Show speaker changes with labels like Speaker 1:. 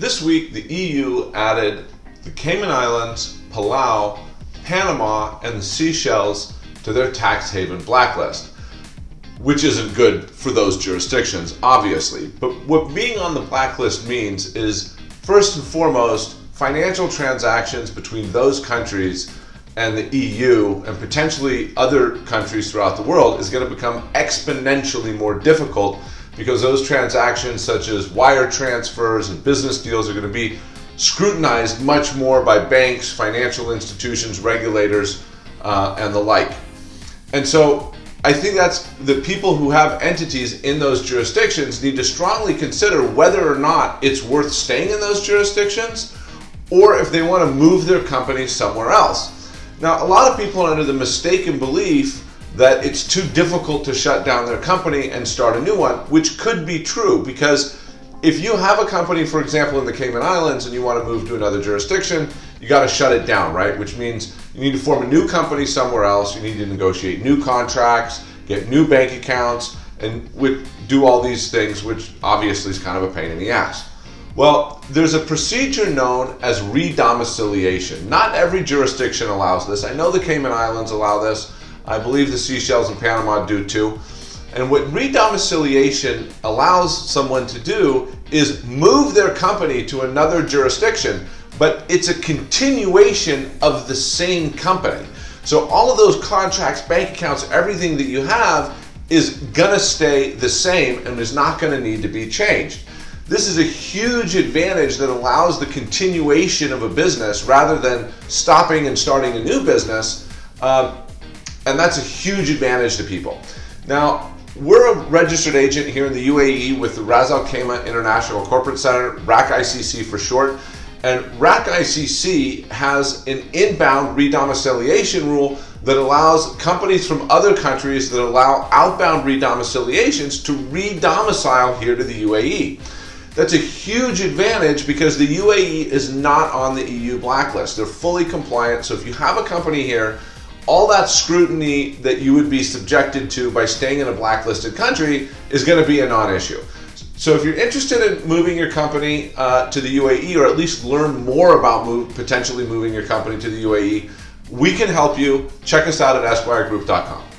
Speaker 1: This week, the EU added the Cayman Islands, Palau, Panama, and the Seychelles to their tax haven blacklist, which isn't good for those jurisdictions, obviously. But what being on the blacklist means is, first and foremost, financial transactions between those countries and the EU and potentially other countries throughout the world is going to become exponentially more difficult because those transactions, such as wire transfers and business deals, are going to be scrutinized much more by banks, financial institutions, regulators, uh, and the like. And so I think that's the people who have entities in those jurisdictions need to strongly consider whether or not it's worth staying in those jurisdictions or if they want to move their company somewhere else. Now, a lot of people are under the mistaken belief that it's too difficult to shut down their company and start a new one, which could be true because if you have a company, for example, in the Cayman Islands and you want to move to another jurisdiction, you got to shut it down, right? Which means you need to form a new company somewhere else, you need to negotiate new contracts, get new bank accounts, and do all these things, which obviously is kind of a pain in the ass. Well, there's a procedure known as redomiciliation. Not every jurisdiction allows this. I know the Cayman Islands allow this. I believe the Seychelles and Panama do too. And what redomiciliation allows someone to do is move their company to another jurisdiction, but it's a continuation of the same company. So all of those contracts, bank accounts, everything that you have is gonna stay the same and is not gonna need to be changed. This is a huge advantage that allows the continuation of a business rather than stopping and starting a new business. Um, and that's a huge advantage to people. Now, we're a registered agent here in the UAE with the Ras Al Khaimah International Corporate Center, RAK ICC for short. And RAK ICC has an inbound redomiciliation rule that allows companies from other countries that allow outbound redomiciliations to redomicile here to the UAE. That's a huge advantage because the UAE is not on the EU blacklist. They're fully compliant. So if you have a company here all that scrutiny that you would be subjected to by staying in a blacklisted country is going to be a non-issue. So if you're interested in moving your company uh, to the UAE or at least learn more about move, potentially moving your company to the UAE, we can help you. Check us out at esquiregroup.com.